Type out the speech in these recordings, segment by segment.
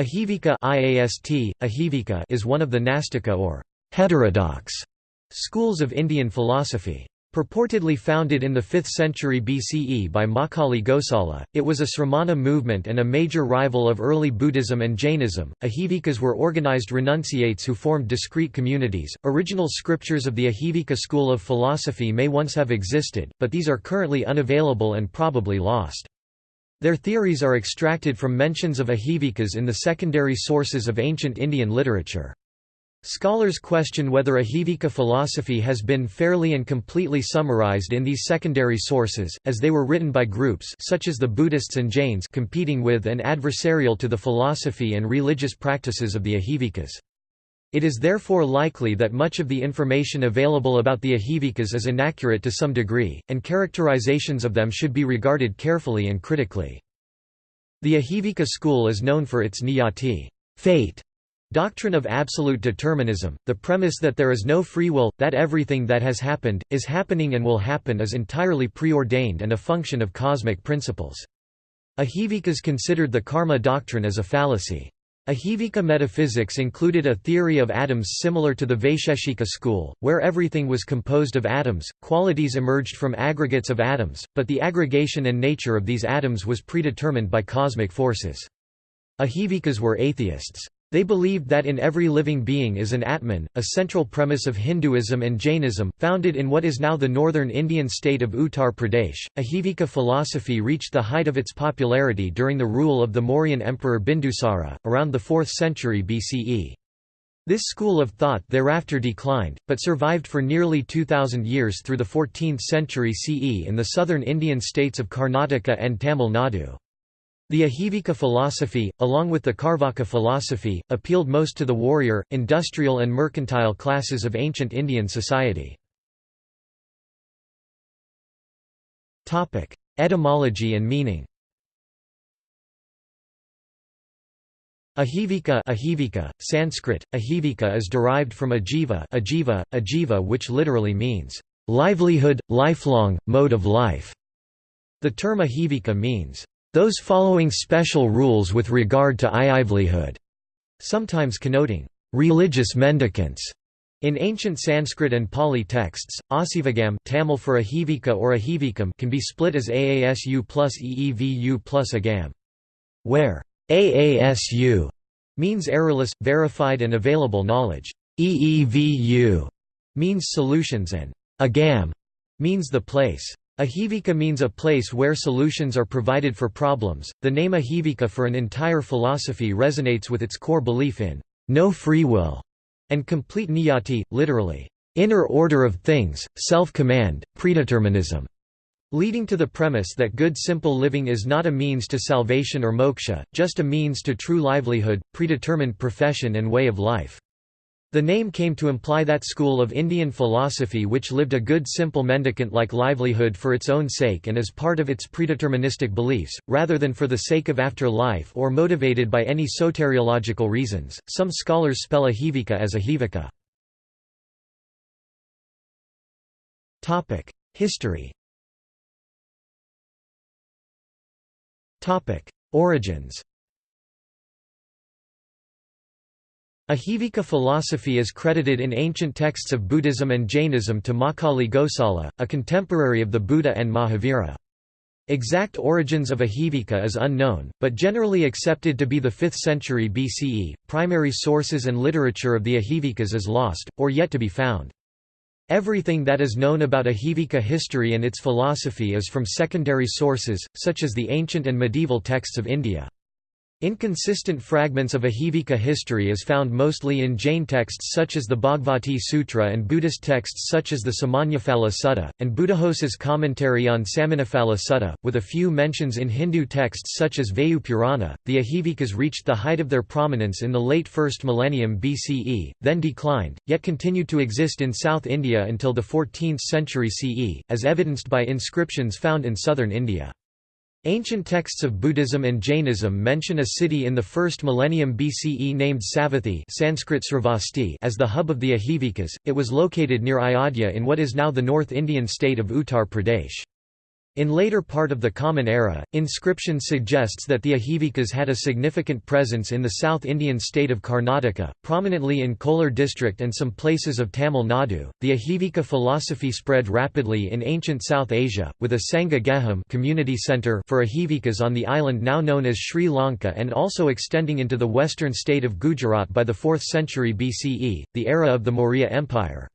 Ahivika IAST, Ahivika is one of the Nastika or heterodox schools of Indian philosophy. Purportedly founded in the 5th century BCE by Makkhali Gosala, it was a Sramana movement and a major rival of early Buddhism and Jainism. Ahivikas were organized renunciates who formed discrete communities. Original scriptures of the Ahivika school of philosophy may once have existed, but these are currently unavailable and probably lost. Their theories are extracted from mentions of Ahivikas in the secondary sources of ancient Indian literature. Scholars question whether Ahivika philosophy has been fairly and completely summarized in these secondary sources, as they were written by groups such as the Buddhists and Jains competing with and adversarial to the philosophy and religious practices of the Ahivikas. It is therefore likely that much of the information available about the Ahivikas is inaccurate to some degree, and characterizations of them should be regarded carefully and critically. The Ahivika school is known for its niyati fate Doctrine of absolute determinism, the premise that there is no free will, that everything that has happened, is happening and will happen is entirely preordained and a function of cosmic principles. Ahivikas considered the karma doctrine as a fallacy. Ahivika metaphysics included a theory of atoms similar to the Vaisheshika school, where everything was composed of atoms, qualities emerged from aggregates of atoms, but the aggregation and nature of these atoms was predetermined by cosmic forces. Ahivikas were atheists. They believed that in every living being is an Atman, a central premise of Hinduism and Jainism. Founded in what is now the northern Indian state of Uttar Pradesh, Ahivika philosophy reached the height of its popularity during the rule of the Mauryan emperor Bindusara, around the 4th century BCE. This school of thought thereafter declined, but survived for nearly 2,000 years through the 14th century CE in the southern Indian states of Karnataka and Tamil Nadu. The Ahivika philosophy, along with the Carvaka philosophy, appealed most to the warrior, industrial and mercantile classes of ancient Indian society. Etymology and meaning Ahivika, Ahivika Sanskrit, Ahivika is derived from ajiva, ajiva, ajiva which literally means, livelihood, lifelong, mode of life. The term Ahivika means, those following special rules with regard to livelihood, sometimes connoting religious mendicants. In ancient Sanskrit and Pali texts, asivagam Tamil for ahivika or ahivikam can be split as aasu plus eevu plus agam, where aasu means errorless, verified and available knowledge, eevu means solutions and agam means the place. Ahivika means a place where solutions are provided for problems. The name Ahivika for an entire philosophy resonates with its core belief in no free will and complete niyati, literally, inner order of things, self-command, predeterminism, leading to the premise that good simple living is not a means to salvation or moksha, just a means to true livelihood, predetermined profession and way of life. The name came to imply that school of Indian philosophy which lived a good simple mendicant-like livelihood for its own sake and as part of its predeterministic beliefs, rather than for the sake of after-life or motivated by any soteriological reasons. Some scholars spell ahivika as ahivika. History. Origins. Ahivika philosophy is credited in ancient texts of Buddhism and Jainism to Makkhali Gosala, a contemporary of the Buddha and Mahavira. Exact origins of Ahivika is unknown, but generally accepted to be the 5th century BCE. Primary sources and literature of the Ahivikas is lost, or yet to be found. Everything that is known about Ahivika history and its philosophy is from secondary sources, such as the ancient and medieval texts of India. Inconsistent fragments of Ahivika history is found mostly in Jain texts such as the Bhagavati Sutra and Buddhist texts such as the Samannaphala Sutta, and Buddhaghosa's commentary on Samannaphala Sutta, with a few mentions in Hindu texts such as Vayu Purana. The Ahivikas reached the height of their prominence in the late 1st millennium BCE, then declined, yet continued to exist in South India until the 14th century CE, as evidenced by inscriptions found in southern India. Ancient texts of Buddhism and Jainism mention a city in the first millennium BCE named Savatthi Sanskrit Sravasti as the hub of the Ahivikas. It was located near Ayodhya in what is now the North Indian state of Uttar Pradesh. In later part of the Common Era, inscription suggests that the Ahivikas had a significant presence in the South Indian state of Karnataka, prominently in Kolar district and some places of Tamil Nadu. The Ahivika philosophy spread rapidly in ancient South Asia, with a Sangha Geham community center for Ahivikas on the island now known as Sri Lanka and also extending into the western state of Gujarat by the 4th century BCE, the era of the Maurya Empire.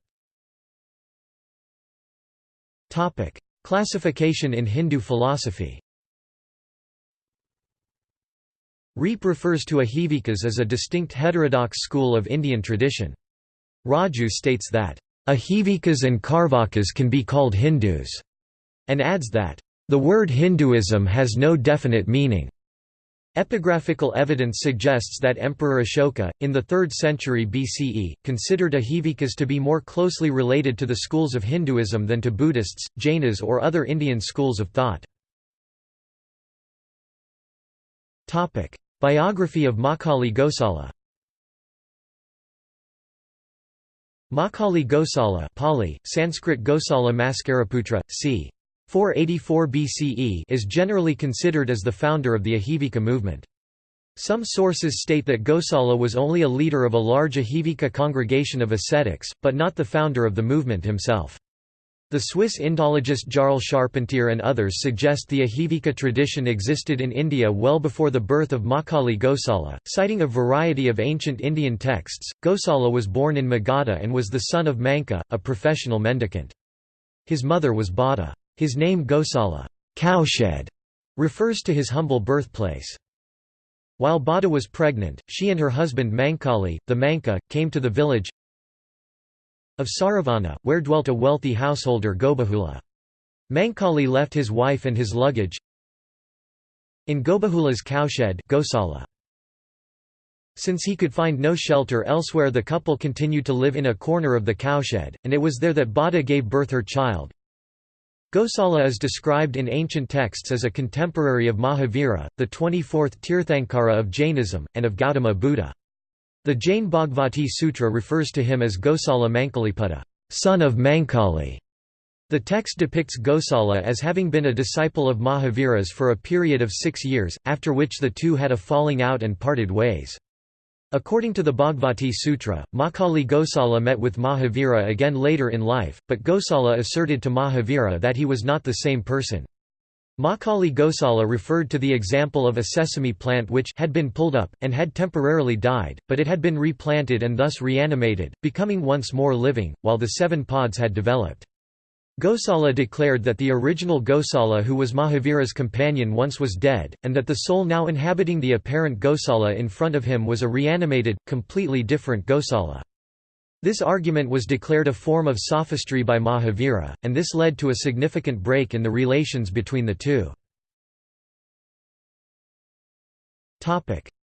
Classification in Hindu philosophy Riepe refers to Ajivikas as a distinct heterodox school of Indian tradition. Raju states that, Ajivikas and Carvakas can be called Hindus, and adds that, the word Hinduism has no definite meaning. Epigraphical evidence suggests that Emperor Ashoka, in the 3rd century BCE, considered Ajivikas to be more closely related to the schools of Hinduism than to Buddhists, Jainas or other Indian schools of thought. Biography of Makali Gosala Makali Gosala Pali, Sanskrit Gosala Maskaraputra, c. 484 BCE is generally considered as the founder of the Ahivika movement. Some sources state that Gosala was only a leader of a large Ahivika congregation of ascetics, but not the founder of the movement himself. The Swiss Indologist Jarl Charpentier and others suggest the Ahivika tradition existed in India well before the birth of Makali Gosala. Citing a variety of ancient Indian texts, Gosala was born in Magadha and was the son of Manka, a professional mendicant. His mother was Bada. His name Gosala cowshed", refers to his humble birthplace. While Bada was pregnant, she and her husband Mankali, the Manka, came to the village of Saravana, where dwelt a wealthy householder Gobahula. Mankali left his wife and his luggage in Gobahula's cowshed Gosala. Since he could find no shelter elsewhere the couple continued to live in a corner of the cowshed, and it was there that Bada gave birth her child, Gosala is described in ancient texts as a contemporary of Mahavira, the 24th Tirthankara of Jainism, and of Gautama Buddha. The Jain Bhagavati Sutra refers to him as Gosala Mankaliputta, son of Mankali. The text depicts Gosala as having been a disciple of Mahavira's for a period of six years, after which the two had a falling out and parted ways. According to the Bhagavati Sutra, Makali Gosala met with Mahavira again later in life, but Gosala asserted to Mahavira that he was not the same person. Makali Gosala referred to the example of a sesame plant which had been pulled up, and had temporarily died, but it had been replanted and thus reanimated, becoming once more living, while the seven pods had developed. Gosala declared that the original Gosala who was Mahavira's companion once was dead, and that the soul now inhabiting the apparent Gosala in front of him was a reanimated, completely different Gosala. This argument was declared a form of sophistry by Mahavira, and this led to a significant break in the relations between the two.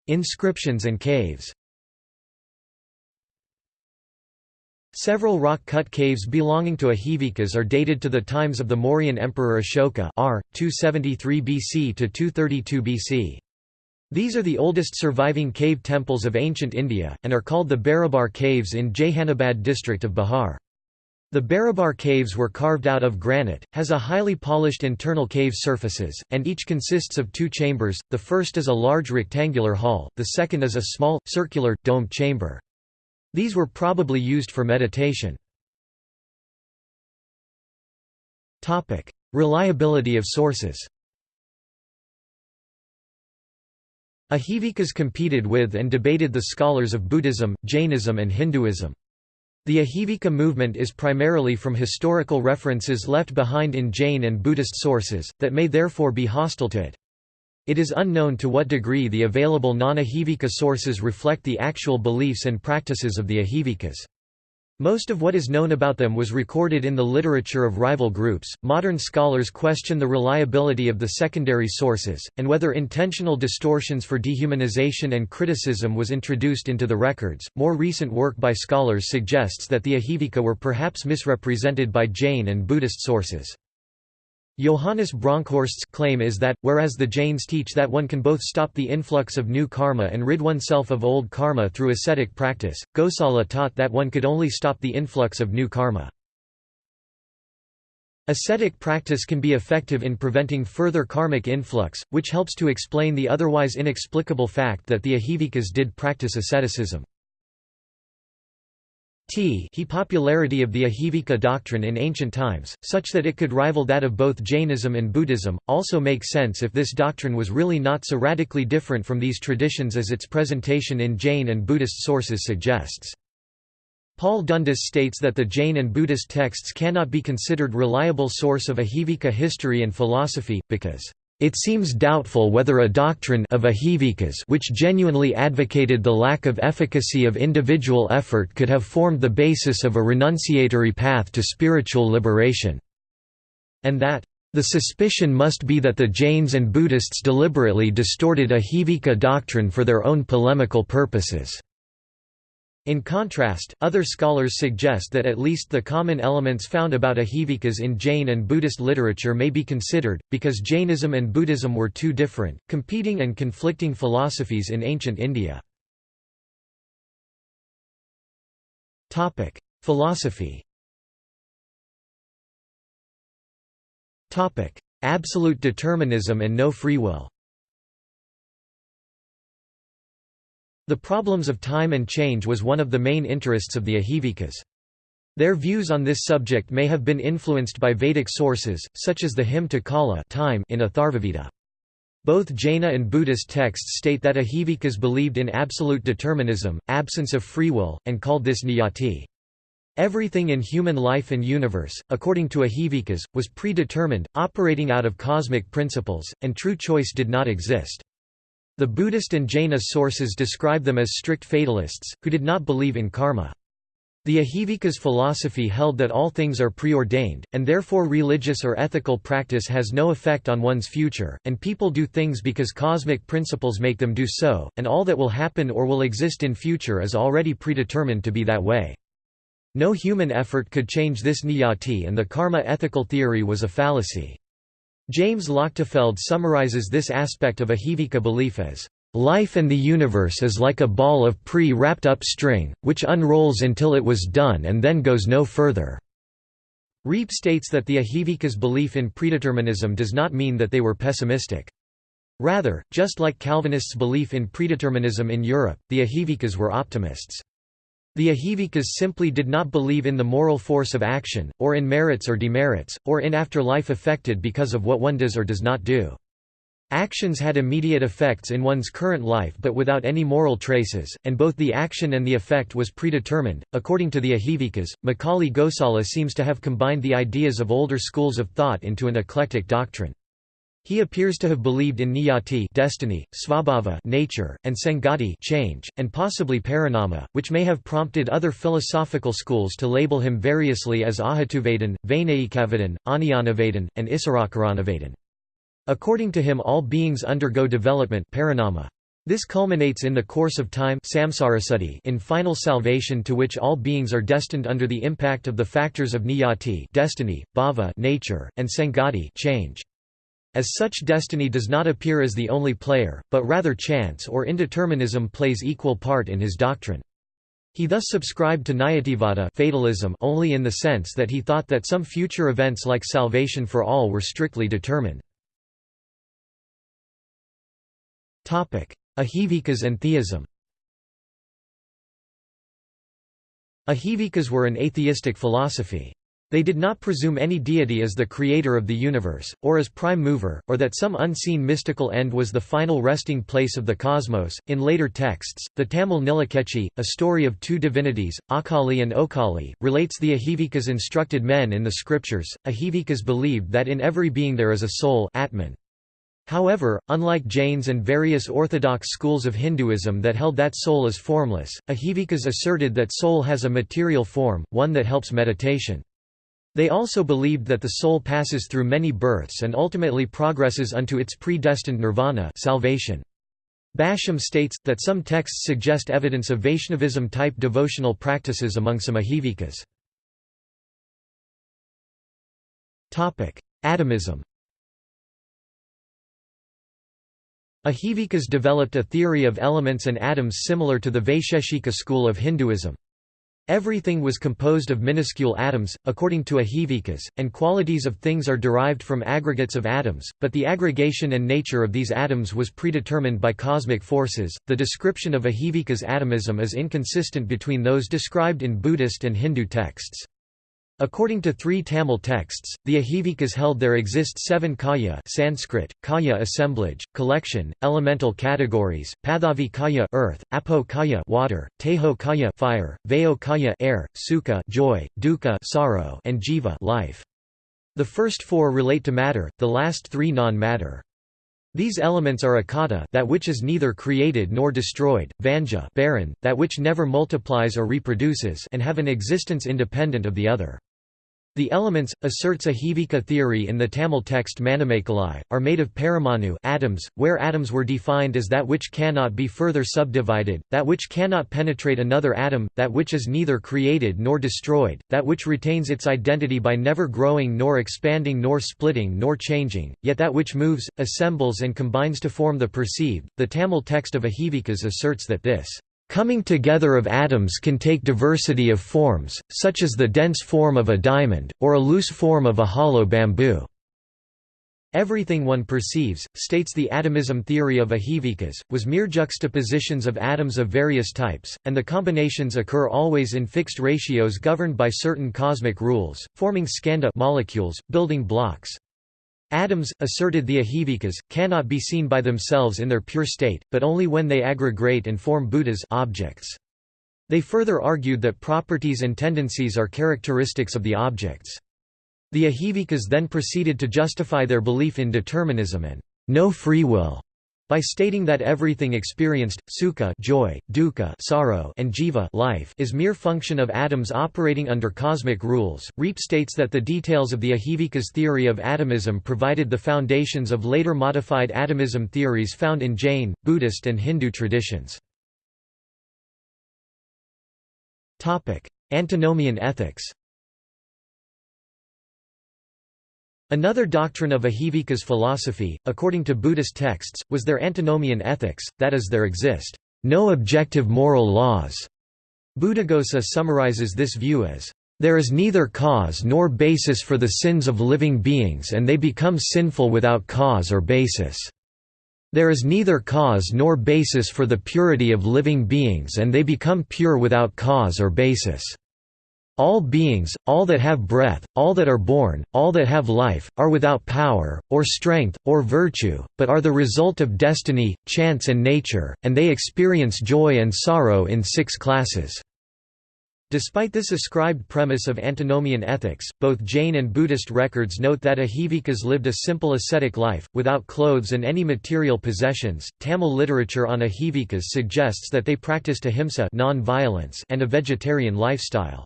Inscriptions and caves Several rock-cut caves belonging to Ajivikas are dated to the times of the Mauryan Emperor Ashoka r. 273 BC to 232 BC. These are the oldest surviving cave temples of ancient India, and are called the Barabar Caves in Jehanabad district of Bihar. The Barabar caves were carved out of granite, has a highly polished internal cave surfaces, and each consists of two chambers, the first is a large rectangular hall, the second is a small, circular, domed chamber. These were probably used for meditation. Reliability of sources Ahivikas competed with and debated the scholars of Buddhism, Jainism and Hinduism. The Ahivika movement is primarily from historical references left behind in Jain and Buddhist sources, that may therefore be hostile to it. It is unknown to what degree the available non-Ajivika sources reflect the actual beliefs and practices of the Ahivikas. Most of what is known about them was recorded in the literature of rival groups. Modern scholars question the reliability of the secondary sources, and whether intentional distortions for dehumanization and criticism was introduced into the records. More recent work by scholars suggests that the Ahivika were perhaps misrepresented by Jain and Buddhist sources. Johannes Bronkhorst's claim is that, whereas the Jains teach that one can both stop the influx of new karma and rid oneself of old karma through ascetic practice, Gosala taught that one could only stop the influx of new karma. Ascetic practice can be effective in preventing further karmic influx, which helps to explain the otherwise inexplicable fact that the Ahivikas did practice asceticism. T he popularity of the Ahivika doctrine in ancient times, such that it could rival that of both Jainism and Buddhism, also makes sense if this doctrine was really not so radically different from these traditions as its presentation in Jain and Buddhist sources suggests. Paul Dundas states that the Jain and Buddhist texts cannot be considered reliable source of Ahivika history and philosophy, because it seems doubtful whether a doctrine of Ajivikas which genuinely advocated the lack of efficacy of individual effort could have formed the basis of a renunciatory path to spiritual liberation, and that the suspicion must be that the Jains and Buddhists deliberately distorted ahivika doctrine for their own polemical purposes. In contrast, other scholars suggest that at least the common elements found about ahivikas in Jain and Buddhist literature may be considered, because Jainism and Buddhism were two different, competing and conflicting philosophies in ancient India. Philosophy Absolute determinism and no free will The problems of time and change was one of the main interests of the Ahivikas. Their views on this subject may have been influenced by Vedic sources, such as the hymn to Kala time in Atharvaveda. Both Jaina and Buddhist texts state that Ahivikas believed in absolute determinism, absence of free will, and called this niyati. Everything in human life and universe, according to Ahivikas, was predetermined, operating out of cosmic principles, and true choice did not exist. The Buddhist and Jaina sources describe them as strict fatalists, who did not believe in karma. The Ajivikas' philosophy held that all things are preordained, and therefore religious or ethical practice has no effect on one's future, and people do things because cosmic principles make them do so, and all that will happen or will exist in future is already predetermined to be that way. No human effort could change this niyati and the karma ethical theory was a fallacy. James Lochtefeld summarizes this aspect of Ajivika belief as, "...life and the universe is like a ball of pre-wrapped up string, which unrolls until it was done and then goes no further." Riepe states that the Ajivikas' belief in predeterminism does not mean that they were pessimistic. Rather, just like Calvinists' belief in predeterminism in Europe, the Ajivikas were optimists. The Ajivikas simply did not believe in the moral force of action, or in merits or demerits, or in afterlife affected because of what one does or does not do. Actions had immediate effects in one's current life but without any moral traces, and both the action and the effect was predetermined. According to the Ajivikas, Makkhali Gosala seems to have combined the ideas of older schools of thought into an eclectic doctrine. He appears to have believed in niyati destiny, svabhava nature, and sangati change, and possibly parinama, which may have prompted other philosophical schools to label him variously as Ahatuvedan, Vainayikavadan, Aniyanavadan, and Isarakaranavedan. According to him all beings undergo development parinama. This culminates in the course of time in final salvation to which all beings are destined under the impact of the factors of niyati destiny, bhava nature, and sangati change. As such destiny does not appear as the only player, but rather chance or indeterminism plays equal part in his doctrine. He thus subscribed to Niyativada fatalism only in the sense that he thought that some future events like salvation for all were strictly determined. Ajivikas and theism Ajivikas were an atheistic philosophy. They did not presume any deity as the creator of the universe, or as prime mover, or that some unseen mystical end was the final resting place of the cosmos. In later texts, the Tamil Nilakechchi, a story of two divinities, Akali and Okali, relates the Ajivikas instructed men in the scriptures. Ajivikas believed that in every being there is a soul Atman. However, unlike Jains and various orthodox schools of Hinduism that held that soul is formless, Ajivikas asserted that soul has a material form, one that helps meditation. They also believed that the soul passes through many births and ultimately progresses unto its predestined nirvana salvation. Basham states, that some texts suggest evidence of Vaishnavism-type devotional practices among some Ajivikas. Atomism Ahivikas developed a theory of elements and atoms similar to the Vaisheshika school of Hinduism. Everything was composed of minuscule atoms, according to Ajivikas, and qualities of things are derived from aggregates of atoms, but the aggregation and nature of these atoms was predetermined by cosmic forces. The description of Ajivikas atomism is inconsistent between those described in Buddhist and Hindu texts. According to three Tamil texts, the Ahivikas held there exist seven kaya Sanskrit, kaya assemblage, collection, elemental categories, Pathavi kaya earth, Apo kaya water, Teho kaya fire, Vayo kaya air, Sukha joy, Dukkha sorrow, and Jiva life. The first four relate to matter, the last three non-matter. These elements are akata that which is neither created nor destroyed, vanja barren, that which never multiplies or reproduces and have an existence independent of the other. The elements, asserts Ajivika theory in the Tamil text Manimekalai, are made of paramanu atoms, where atoms were defined as that which cannot be further subdivided, that which cannot penetrate another atom, that which is neither created nor destroyed, that which retains its identity by never growing nor expanding nor splitting nor changing, yet that which moves, assembles and combines to form the perceived. The Tamil text of Ajivikas asserts that this Coming together of atoms can take diversity of forms, such as the dense form of a diamond, or a loose form of a hollow bamboo. Everything one perceives, states the atomism theory of Ajivikas, was mere juxtapositions of atoms of various types, and the combinations occur always in fixed ratios governed by certain cosmic rules, forming skandha molecules, building blocks. Atoms, asserted the Ahivikas, cannot be seen by themselves in their pure state, but only when they aggregate and form Buddhas objects. They further argued that properties and tendencies are characteristics of the objects. The Ahivikas then proceeded to justify their belief in determinism and no free will by stating that everything experienced, sukha joy, dukkha sorrow and jiva life is mere function of atoms operating under cosmic rules. Riepe states that the details of the Ajivikas theory of atomism provided the foundations of later modified atomism theories found in Jain, Buddhist and Hindu traditions. Antinomian ethics Another doctrine of Ajivika's philosophy, according to Buddhist texts, was their antinomian ethics, that is there exist no objective moral laws. Buddhaghosa summarizes this view as, "...there is neither cause nor basis for the sins of living beings and they become sinful without cause or basis. There is neither cause nor basis for the purity of living beings and they become pure without cause or basis." All beings, all that have breath, all that are born, all that have life, are without power, or strength, or virtue, but are the result of destiny, chance and nature, and they experience joy and sorrow in six classes. Despite this ascribed premise of antinomian ethics, both Jain and Buddhist records note that Ahivikas lived a simple ascetic life, without clothes and any material possessions. Tamil literature on Ahivikas suggests that they practiced ahimsa and a vegetarian lifestyle.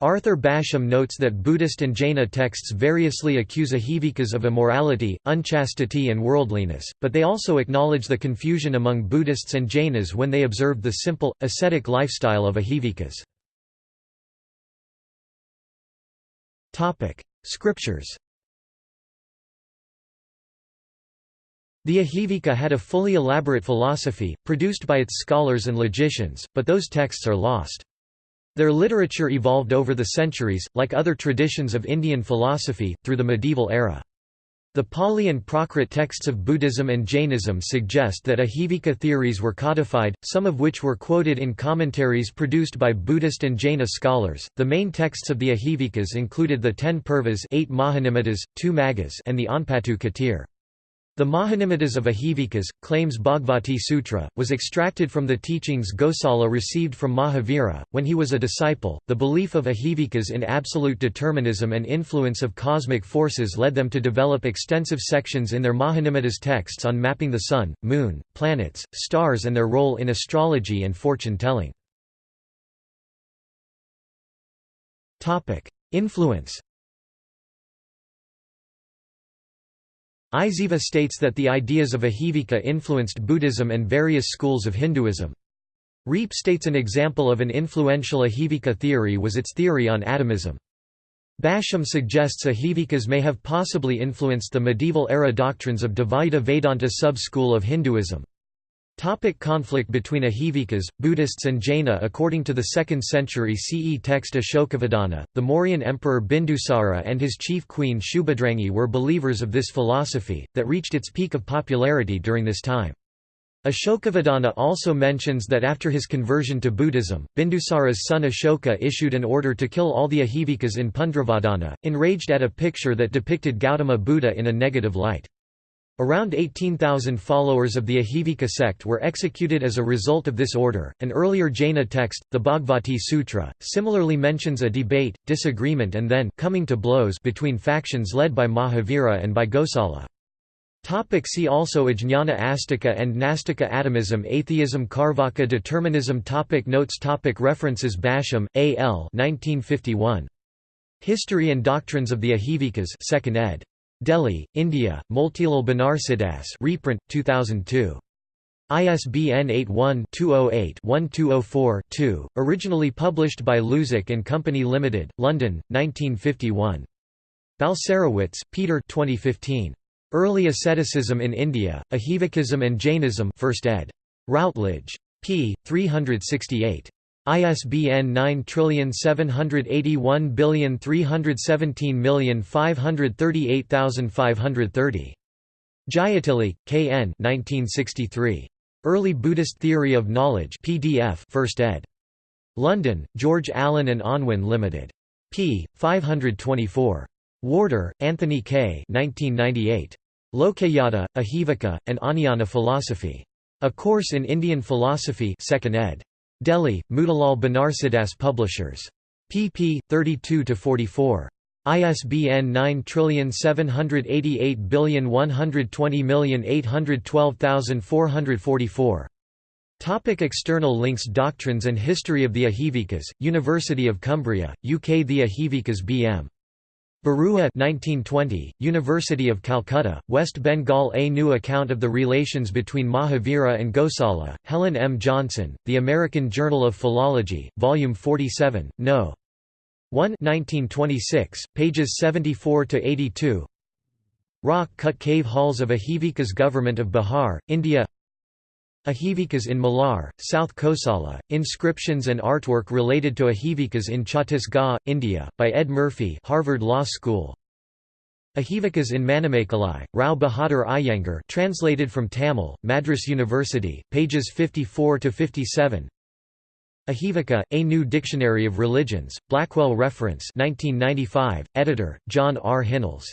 Arthur Basham notes that Buddhist and Jaina texts variously accuse Ahivikas of immorality, unchastity and worldliness, but they also acknowledge the confusion among Buddhists and Jainas when they observed the simple, ascetic lifestyle of Ajivikas. Scriptures The Ahivika had a fully elaborate philosophy, produced by its scholars and logicians, but those texts are lost. Their literature evolved over the centuries, like other traditions of Indian philosophy, through the medieval era. The Pali and Prakrit texts of Buddhism and Jainism suggest that Ajivika theories were codified, some of which were quoted in commentaries produced by Buddhist and Jaina scholars. The main texts of the Ajivikas included the Ten Purvas, eight Mahanimmatas, two Maggas, and the Anpattu Katir. The Mahanimmatas of Ajivikas, claims Bhagavati Sutra, was extracted from the teachings Gosala received from Mahavira, when he was a disciple. The belief of Ajivikas in absolute determinism and influence of cosmic forces led them to develop extensive sections in their Mahanimmatas texts on mapping the sun, moon, planets, stars and their role in astrology and fortune-telling. Influence Iziva states that the ideas of Ajivika influenced Buddhism and various schools of Hinduism. Riepe states an example of an influential Ajivika theory was its theory on atomism. Basham suggests Ajivikas may have possibly influenced the medieval era doctrines of Dvaita Vedanta sub-school of Hinduism. Topic conflict between Ahivikas, Buddhists and Jaina According to the 2nd century CE text Ashokavadana, the Mauryan emperor Bindusara and his chief queen Shubhadrangi were believers of this philosophy, that reached its peak of popularity during this time. Ashokavadana also mentions that after his conversion to Buddhism, Bindusara's son Ashoka issued an order to kill all the Ahivikas in Pundravardhana, enraged at a picture that depicted Gautama Buddha in a negative light. Around 18,000 followers of the Ajivika sect were executed as a result of this order. An earlier Jaina text, the Bhagavati Sutra, similarly mentions a debate, disagreement, and then coming to blows between factions led by Mahavira and by Gosala. Topic see also Ajnana Astika and Nastika atomism Atheism Carvaka determinism topic Notes topic References Basham, A. L. 1951. History and Doctrines of the Ajivikas 2nd ed. Delhi, India, Motilal Banarsidass reprint, 2002. ISBN 81-208-1204-2, originally published by and Company Limited, London, 1951. Balcerowicz, Peter 2015. Early Asceticism in India, Ajivikism and Jainism 1st ed. Routledge. p. 368. ISBN 9781317538530. Jayatilleke, K. N. 1963. Early Buddhist Theory of Knowledge PDF 1st ed. London, George Allen and Unwin Limited. p. 524. Warder, Anthony K. 1998. Lokayata, Ajivika, and Anayana Philosophy. A Course in Indian Philosophy 2nd ed. Delhi, Motilal Banarsidass Publishers. pp. 32–44. ISBN 9788120812444. Topic external links Doctrines and History of the Ajivikas, University of Cumbria, UK The Ajivikas B.M. Barua 1920, University of Calcutta, West Bengal A new account of the relations between Mahavira and Gosala, Helen M. Johnson, The American Journal of Philology, Volume 47, No. 1 1926, pages 74–82 Rock-cut cave halls of Ajivikas Government of Bihar, India Ajivikas in Malar, South Kosala, inscriptions and artwork related to Ahivikas in Chhattisgarh, India, by Ed Murphy Harvard Law School. Ajivikas in Manimekalai, Rao Bahadur Iyengar translated from Tamil, Madras University, pages 54–57 Ahivika, A New Dictionary of Religions, Blackwell Reference 1995, editor, John R. Hinnells